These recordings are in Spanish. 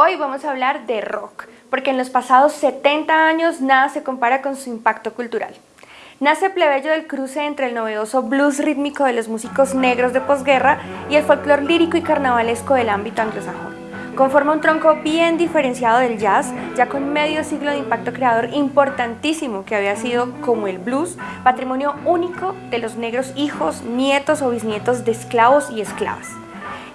Hoy vamos a hablar de rock, porque en los pasados 70 años nada se compara con su impacto cultural. Nace plebeyo del cruce entre el novedoso blues rítmico de los músicos negros de posguerra y el folclore lírico y carnavalesco del ámbito anglosajón. Conforma un tronco bien diferenciado del jazz, ya con medio siglo de impacto creador importantísimo que había sido, como el blues, patrimonio único de los negros hijos, nietos o bisnietos de esclavos y esclavas.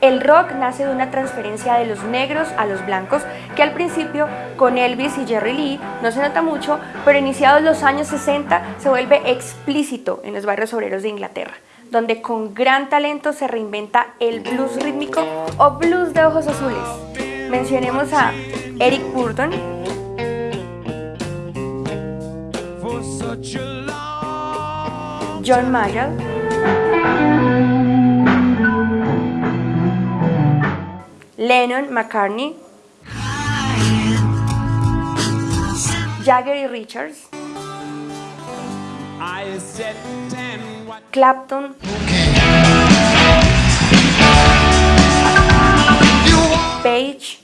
El rock nace de una transferencia de los negros a los blancos, que al principio con Elvis y Jerry Lee no se nota mucho, pero iniciados los años 60 se vuelve explícito en los barrios obreros de Inglaterra, donde con gran talento se reinventa el blues rítmico o blues de ojos azules. Mencionemos a Eric Burton, John Mayall, Lennon, McCartney, Jagger y Richards, Clapton, Page,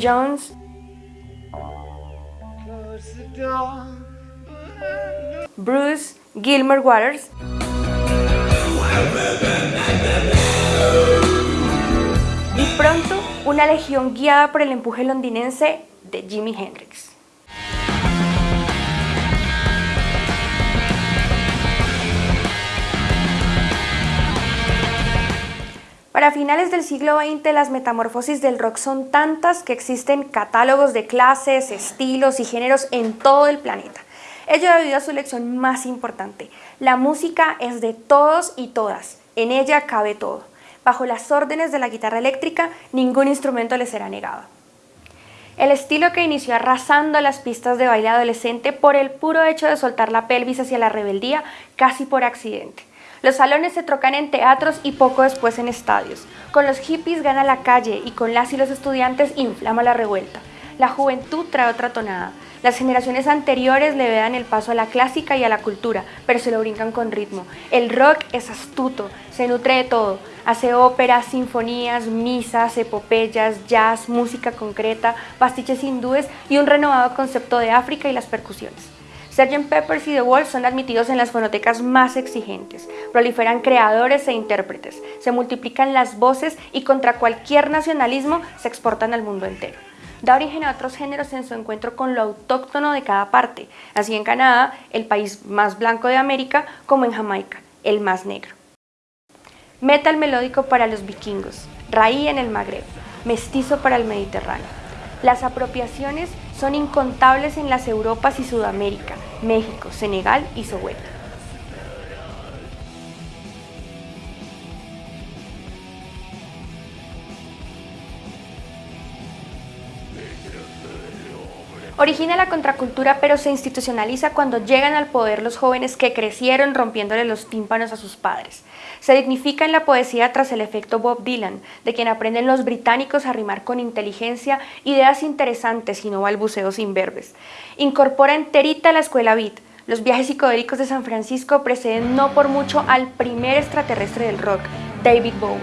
Jones, Bruce Gilmore Waters, y pronto una legión guiada por el empuje londinense de Jimi Hendrix. Para finales del siglo XX, las metamorfosis del rock son tantas que existen catálogos de clases, estilos y géneros en todo el planeta. Ello debido a su lección más importante. La música es de todos y todas. En ella cabe todo. Bajo las órdenes de la guitarra eléctrica, ningún instrumento le será negado. El estilo que inició arrasando las pistas de baile adolescente por el puro hecho de soltar la pelvis hacia la rebeldía, casi por accidente. Los salones se trocan en teatros y poco después en estadios. Con los hippies gana la calle y con las y los estudiantes inflama la revuelta. La juventud trae otra tonada. Las generaciones anteriores le dan el paso a la clásica y a la cultura, pero se lo brincan con ritmo. El rock es astuto, se nutre de todo. Hace óperas, sinfonías, misas, epopeyas, jazz, música concreta, pastiches hindúes y un renovado concepto de África y las percusiones. Sgt. Peppers y The Wall son admitidos en las fonotecas más exigentes. Proliferan creadores e intérpretes, se multiplican las voces y contra cualquier nacionalismo se exportan al mundo entero da origen a otros géneros en su encuentro con lo autóctono de cada parte, así en Canadá, el país más blanco de América, como en Jamaica, el más negro. Metal melódico para los vikingos, raí en el Magreb, mestizo para el Mediterráneo. Las apropiaciones son incontables en las Europas y Sudamérica, México, Senegal y Soweto. Origina la contracultura pero se institucionaliza cuando llegan al poder los jóvenes que crecieron rompiéndole los tímpanos a sus padres. Se dignifica en la poesía tras el efecto Bob Dylan, de quien aprenden los británicos a rimar con inteligencia ideas interesantes y no balbuceos imberbes. Incorpora enterita la escuela beat, los viajes psicodélicos de San Francisco preceden no por mucho al primer extraterrestre del rock, David Bowie.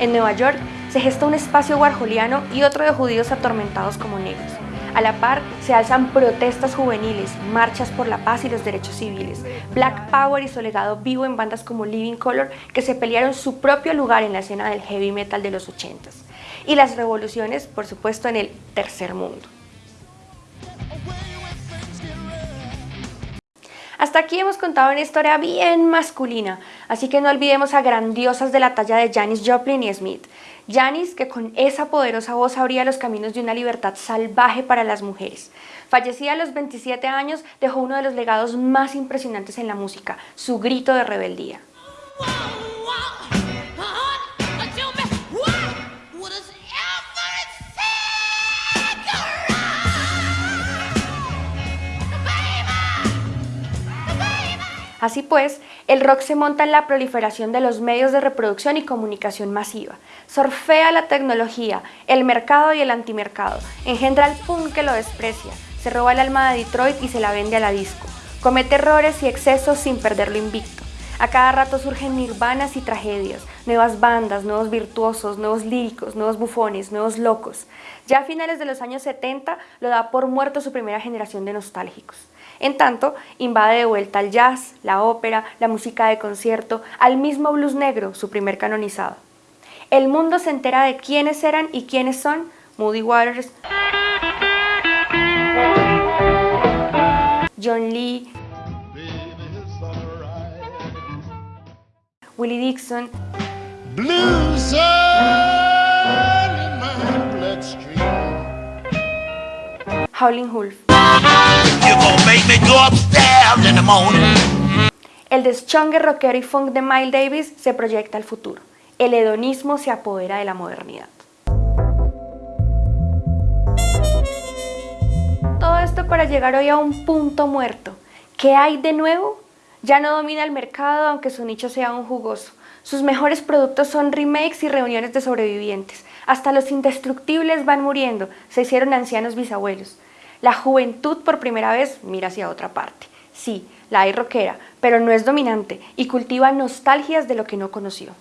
En Nueva York se gesta un espacio warholiano y otro de judíos atormentados como negros. A la par, se alzan protestas juveniles, marchas por la paz y los derechos civiles, Black Power y su legado vivo en bandas como Living Color que se pelearon su propio lugar en la escena del heavy metal de los 80s. Y las revoluciones, por supuesto, en el tercer mundo. Hasta aquí hemos contado una historia bien masculina, así que no olvidemos a grandiosas de la talla de Janis Joplin y Smith. Janis, que con esa poderosa voz abría los caminos de una libertad salvaje para las mujeres. Fallecida a los 27 años, dejó uno de los legados más impresionantes en la música, su grito de rebeldía. Así pues, el rock se monta en la proliferación de los medios de reproducción y comunicación masiva. Sorfea la tecnología, el mercado y el antimercado. Engendra el punk que lo desprecia. Se roba el alma de Detroit y se la vende a la disco. Comete errores y excesos sin perder lo invicto. A cada rato surgen nirvanas y tragedias, nuevas bandas, nuevos virtuosos, nuevos líricos, nuevos bufones, nuevos locos. Ya a finales de los años 70 lo da por muerto su primera generación de nostálgicos. En tanto, invade de vuelta al jazz, la ópera, la música de concierto, al mismo blues negro, su primer canonizado. El mundo se entera de quiénes eran y quiénes son Moody Waters, John Lee, Willie Dixon, Howling Wolf. El deschongue rockero y funk de Miles Davis se proyecta al futuro. El hedonismo se apodera de la modernidad. Todo esto para llegar hoy a un punto muerto. ¿Qué hay de nuevo? Ya no domina el mercado aunque su nicho sea un jugoso. Sus mejores productos son remakes y reuniones de sobrevivientes. Hasta los indestructibles van muriendo, se hicieron ancianos bisabuelos. La juventud por primera vez mira hacia otra parte. Sí, la hay rockera, pero no es dominante y cultiva nostalgias de lo que no conoció.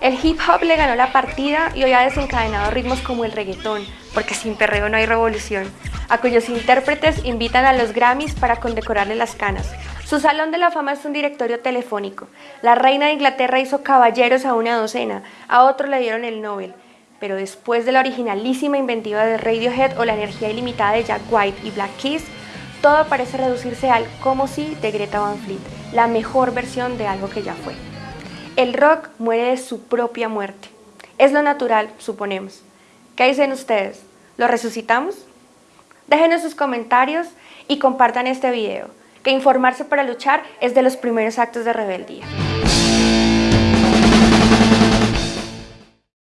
El hip hop le ganó la partida y hoy ha desencadenado ritmos como el reggaetón, porque sin perreo no hay revolución, a cuyos intérpretes invitan a los Grammys para condecorarle las canas. Su salón de la fama es un directorio telefónico. La reina de Inglaterra hizo caballeros a una docena, a otro le dieron el Nobel. Pero después de la originalísima inventiva de Radiohead o la energía ilimitada de Jack White y Black Keys, todo parece reducirse al como si de Greta Van Fleet, la mejor versión de algo que ya fue. El rock muere de su propia muerte. Es lo natural, suponemos. ¿Qué dicen ustedes? ¿Lo resucitamos? Déjenos sus comentarios y compartan este video, que informarse para luchar es de los primeros actos de rebeldía.